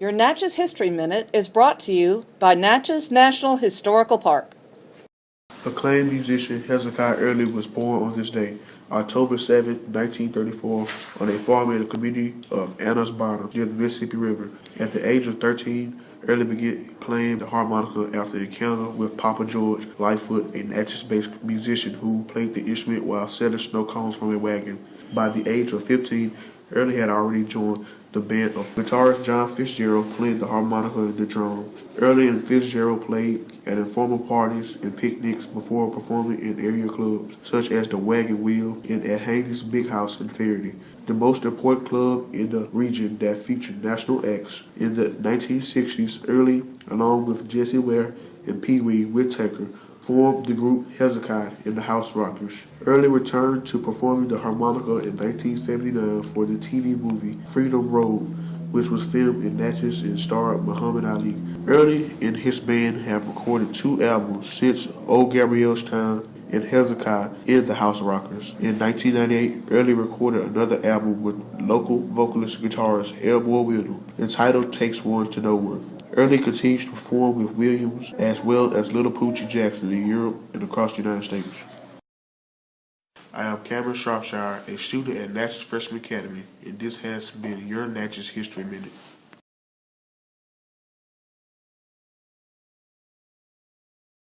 Your Natchez History Minute is brought to you by Natchez National Historical Park. Acclaimed musician Hezekiah Early was born on this day, October 7, 1934, on a farm in the community of Anna's Bottom near the Mississippi River. At the age of 13, Early began playing the harmonica after an encounter with Papa George Lightfoot, a Natchez-based musician who played the instrument while selling snow cones from a wagon. By the age of 15, Early had already joined the band of guitarist John Fitzgerald played the harmonica and the drums. Early and Fitzgerald played at informal parties and picnics before performing in area clubs, such as the Wagon Wheel and at Haney's Big House in Ferriday, the most important club in the region that featured national acts. In the 1960s, Early, along with Jesse Ware and Pee Wee Whitaker, formed the group Hezekiah and the House Rockers. Early returned to performing the harmonica in 1979 for the TV movie Freedom Road, which was filmed in Natchez and starred Muhammad Ali. Early and his band have recorded two albums since Old Gabriel's Time and Hezekiah in the House Rockers. In 1998, Early recorded another album with local vocalist guitarist Elmo Williams entitled Takes One to Know One. Early continues to perform with Williams as well as Little Poochie Jackson in Europe and across the United States. I am Cameron Shropshire, a student at Natchez Freshman Academy, and this has been your Natchez History Minute.